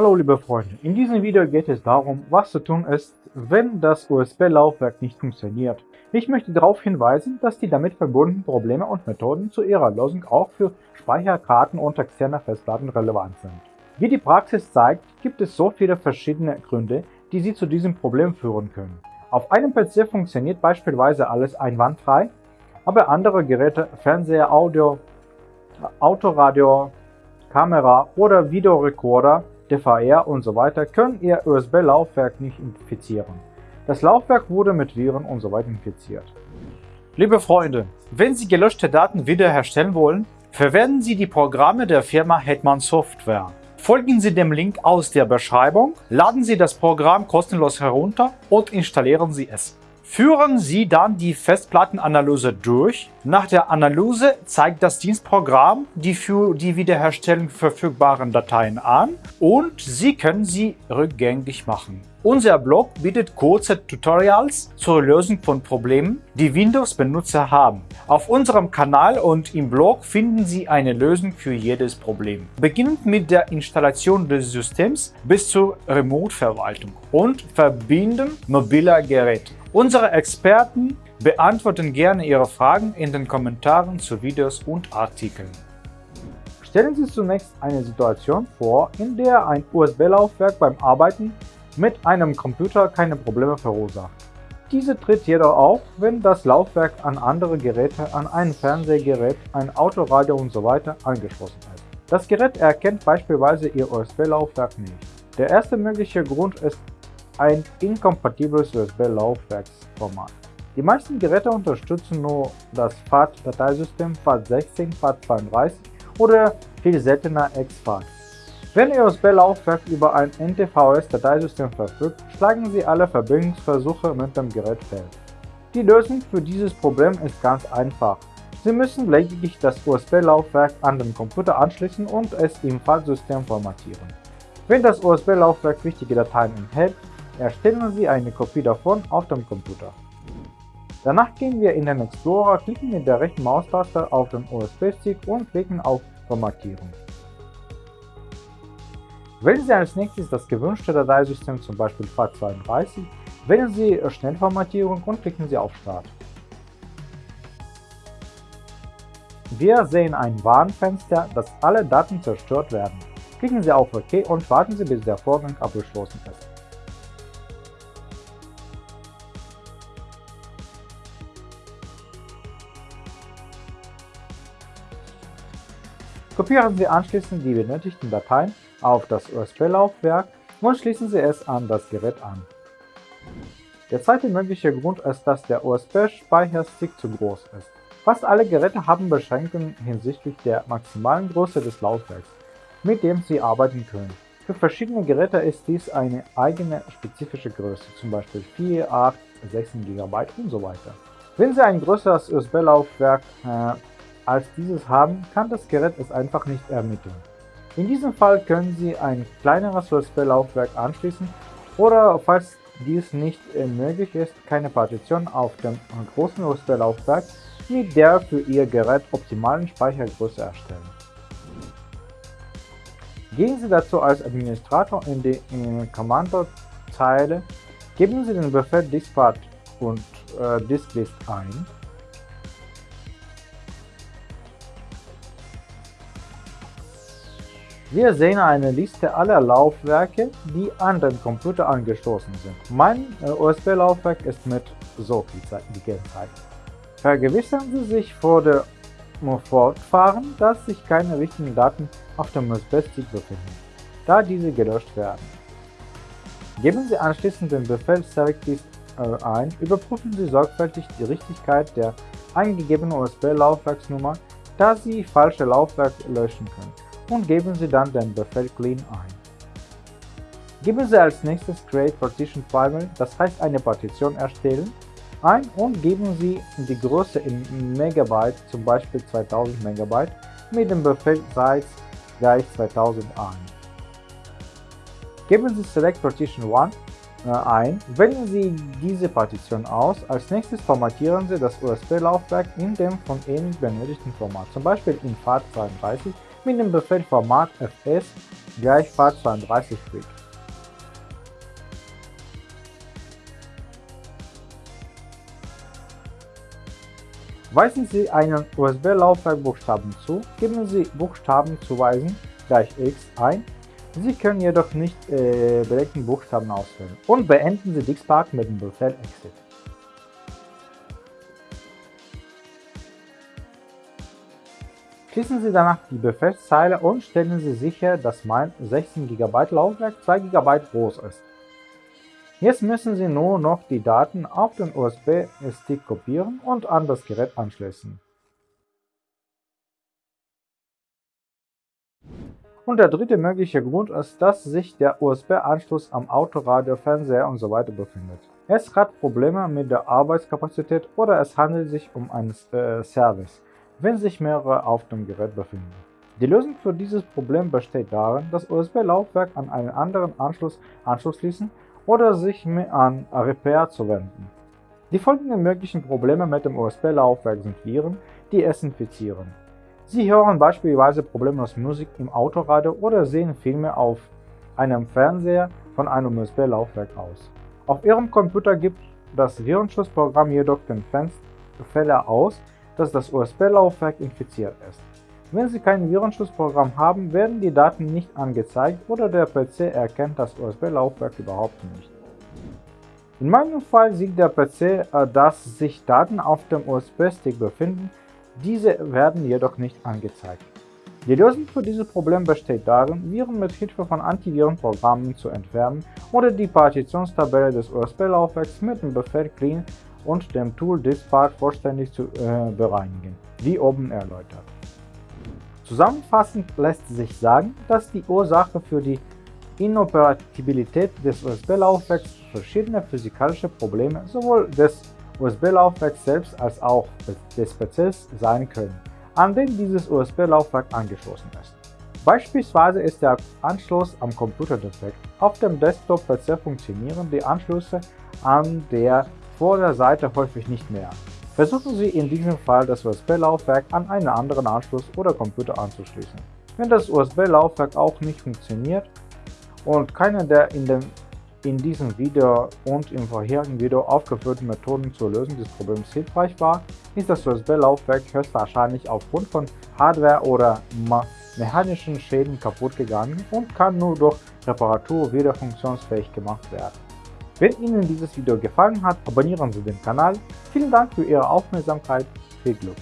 Hallo liebe Freunde, in diesem Video geht es darum, was zu tun ist, wenn das USB-Laufwerk nicht funktioniert. Ich möchte darauf hinweisen, dass die damit verbundenen Probleme und Methoden zu ihrer Lösung auch für Speicherkarten und externe Festplatten relevant sind. Wie die Praxis zeigt, gibt es so viele verschiedene Gründe, die Sie zu diesem Problem führen können. Auf einem PC funktioniert beispielsweise alles einwandfrei, aber andere Geräte, Fernseher, Audio, Autoradio, Kamera oder Videorekorder DVR und so weiter können ihr USB-Laufwerk nicht infizieren. Das Laufwerk wurde mit Viren und so weiter infiziert. Liebe Freunde, wenn Sie gelöschte Daten wiederherstellen wollen, verwenden Sie die Programme der Firma Hetman Software. Folgen Sie dem Link aus der Beschreibung, laden Sie das Programm kostenlos herunter und installieren Sie es. Führen Sie dann die Festplattenanalyse durch. Nach der Analyse zeigt das Dienstprogramm die für die Wiederherstellung verfügbaren Dateien an und Sie können sie rückgängig machen. Unser Blog bietet kurze Tutorials zur Lösung von Problemen, die Windows-Benutzer haben. Auf unserem Kanal und im Blog finden Sie eine Lösung für jedes Problem. Beginnend mit der Installation des Systems bis zur Remote-Verwaltung und Verbinden mobiler Geräte. Unsere Experten beantworten gerne Ihre Fragen in den Kommentaren zu Videos und Artikeln. Stellen Sie zunächst eine Situation vor, in der ein USB-Laufwerk beim Arbeiten mit einem Computer keine Probleme verursacht. Diese tritt jedoch auf, wenn das Laufwerk an andere Geräte, an ein Fernsehgerät, ein Autoradio usw. So angeschlossen ist. Das Gerät erkennt beispielsweise Ihr USB-Laufwerk nicht. Der erste mögliche Grund ist ein inkompatibles USB-Laufwerksformat. Die meisten Geräte unterstützen nur das FAT-Dateisystem FAT16, FAT32 oder viel seltener exFAT. Wenn Ihr USB-Laufwerk über ein NTFS-Dateisystem verfügt, schlagen Sie alle Verbindungsversuche mit dem Gerät fehl. Die Lösung für dieses Problem ist ganz einfach. Sie müssen lediglich das USB-Laufwerk an den Computer anschließen und es im FAT-System formatieren. Wenn das USB-Laufwerk wichtige Dateien enthält, erstellen Sie eine Kopie davon auf dem Computer. Danach gehen wir in den Explorer, klicken mit der rechten Maustaste auf den USB-Stick und klicken auf Formatierung. Wählen Sie als nächstes das gewünschte Dateisystem, zum Beispiel FAT32, wählen Sie Schnellformatierung und klicken Sie auf Start. Wir sehen ein Warnfenster, dass alle Daten zerstört werden. Klicken Sie auf OK und warten Sie, bis der Vorgang abgeschlossen ist. Kopieren Sie anschließend die benötigten Dateien auf das USB-Laufwerk und schließen Sie es an das Gerät an. Der zweite mögliche Grund ist, dass der USB-Speicherstick zu groß ist. Fast alle Geräte haben Beschränkungen hinsichtlich der maximalen Größe des Laufwerks, mit dem sie arbeiten können. Für verschiedene Geräte ist dies eine eigene spezifische Größe, zum Beispiel 4, 8, 16 GB und so weiter. Wenn Sie ein größeres USB-Laufwerk äh, als dieses haben, kann das Gerät es einfach nicht ermitteln. In diesem Fall können Sie ein kleineres USB-Laufwerk anschließen oder, falls dies nicht möglich ist, keine Partition auf dem großen USB-Laufwerk mit der für Ihr Gerät optimalen Speichergröße erstellen. Gehen Sie dazu als Administrator in die Kommandozeile, geben Sie den Befehl diskpart und äh, disklist ein Wir sehen eine Liste aller Laufwerke, die an den Computer angeschlossen sind. Mein äh, USB-Laufwerk ist mit so gekennzeichnet. Vergewissern Sie sich vor dem Fortfahren, dass sich keine wichtigen Daten auf dem USB-Stick befinden, da diese gelöscht werden. Geben Sie anschließend den Befehl selectdist äh, ein, überprüfen Sie sorgfältig die Richtigkeit der eingegebenen USB-Laufwerksnummer, da Sie falsche Laufwerke löschen können und geben Sie dann den Befehl clean ein. Geben Sie als nächstes create partition file, das heißt eine Partition erstellen, ein und geben Sie die Größe in Megabyte, zum Beispiel 2000 Megabyte, mit dem Befehl size gleich 2000 ein. Geben Sie select partition 1 äh, ein, wählen Sie diese Partition aus, als nächstes formatieren Sie das USB-Laufwerk in dem von Ihnen benötigten Format, zum Beispiel in FAT32 mit dem Befehl Format fs gleich FAT32 Bit. Weisen Sie einen USB-Laufwerkbuchstaben zu, geben Sie Buchstaben zuweisen gleich x ein. Sie können jedoch nicht äh, belegten Buchstaben auswählen und beenden Sie Dixpark mit dem Befehl exit. Schließen Sie danach die Befehlszeile und stellen Sie sicher, dass mein 16 GB Laufwerk 2 GB groß ist. Jetzt müssen Sie nur noch die Daten auf den USB-Stick kopieren und an das Gerät anschließen. Und der dritte mögliche Grund ist, dass sich der USB-Anschluss am Autoradio, Fernseher usw. So befindet. Es hat Probleme mit der Arbeitskapazität oder es handelt sich um einen äh, Service, wenn sich mehrere auf dem Gerät befinden. Die Lösung für dieses Problem besteht darin, das USB-Laufwerk an einen anderen Anschluss anzuschließen oder sich an Repair zu wenden. Die folgenden möglichen Probleme mit dem USB-Laufwerk sind Viren, die es infizieren. Sie hören beispielsweise problemlos Musik im Autoradio oder sehen Filme auf einem Fernseher von einem USB-Laufwerk aus. Auf Ihrem Computer gibt das Virenschutzprogramm jedoch den Fehler aus, dass das USB-Laufwerk infiziert ist. Wenn Sie kein Virenschutzprogramm haben, werden die Daten nicht angezeigt oder der PC erkennt das USB-Laufwerk überhaupt nicht. In meinem Fall sieht der PC, äh, dass sich Daten auf dem USB-Stick befinden, diese werden jedoch nicht angezeigt. Die Lösung für dieses Problem besteht darin, Viren mit Hilfe von Antivirenprogrammen zu entfernen oder die Partitionstabelle des USB-Laufwerks mit dem Befehl clean und dem Tool diskpart vollständig zu äh, bereinigen, wie oben erläutert. Zusammenfassend lässt sich sagen, dass die Ursache für die Inoperabilität des USB-Laufwerks verschiedene physikalische Probleme sowohl des USB-Laufwerks selbst als auch des PCs sein können, an den dieses USB-Laufwerk angeschlossen ist. Beispielsweise ist der Anschluss am Computer defekt. Auf dem Desktop-PC funktionieren die Anschlüsse an der Vorderseite häufig nicht mehr. Versuchen Sie in diesem Fall das USB-Laufwerk an einen anderen Anschluss oder Computer anzuschließen. Wenn das USB-Laufwerk auch nicht funktioniert und keine der in, dem, in diesem Video und im vorherigen Video aufgeführten Methoden zur Lösung des Problems hilfreich war, ist das USB-Laufwerk höchstwahrscheinlich aufgrund von Hardware- oder mechanischen Schäden kaputt gegangen und kann nur durch Reparatur wieder funktionsfähig gemacht werden. Wenn Ihnen dieses Video gefallen hat, abonnieren Sie den Kanal. Vielen Dank für Ihre Aufmerksamkeit. Viel Glück!